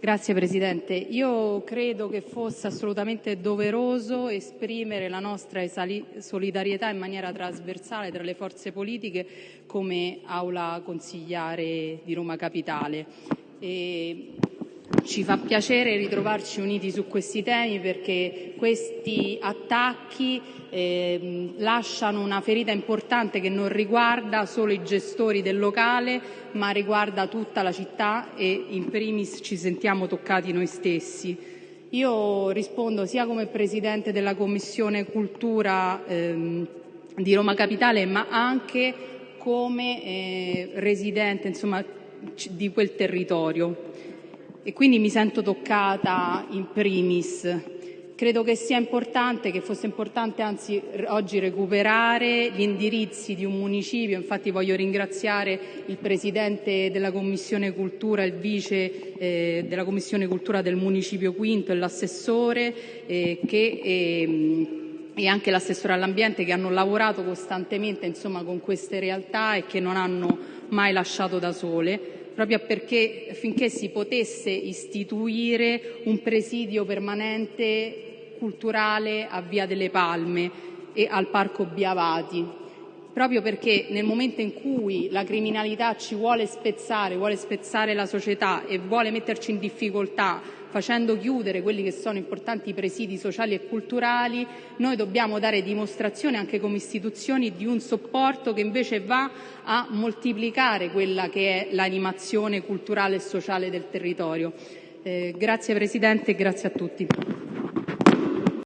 Grazie Presidente. Io credo che fosse assolutamente doveroso esprimere la nostra solidarietà in maniera trasversale tra le forze politiche come Aula consigliare di Roma Capitale. Ci fa piacere ritrovarci uniti su questi temi perché questi attacchi eh, lasciano una ferita importante che non riguarda solo i gestori del locale ma riguarda tutta la città e in primis ci sentiamo toccati noi stessi. Io rispondo sia come Presidente della Commissione Cultura ehm, di Roma Capitale ma anche come eh, residente insomma, di quel territorio e quindi mi sento toccata in primis. Credo che sia importante, che fosse importante anzi oggi recuperare gli indirizzi di un municipio, infatti voglio ringraziare il Presidente della Commissione Cultura, il Vice eh, della Commissione Cultura del Municipio Quinto e l'assessore eh, che eh, e anche l'assessore all'ambiente che hanno lavorato costantemente insomma, con queste realtà e che non hanno mai lasciato da sole proprio perché finché si potesse istituire un presidio permanente culturale a Via delle Palme e al Parco Biavati, proprio perché nel momento in cui la criminalità ci vuole spezzare, vuole spezzare la società e vuole metterci in difficoltà facendo chiudere quelli che sono importanti presidi sociali e culturali, noi dobbiamo dare dimostrazione anche come istituzioni di un supporto che invece va a moltiplicare quella che è l'animazione culturale e sociale del territorio. Eh, grazie Presidente e grazie a tutti.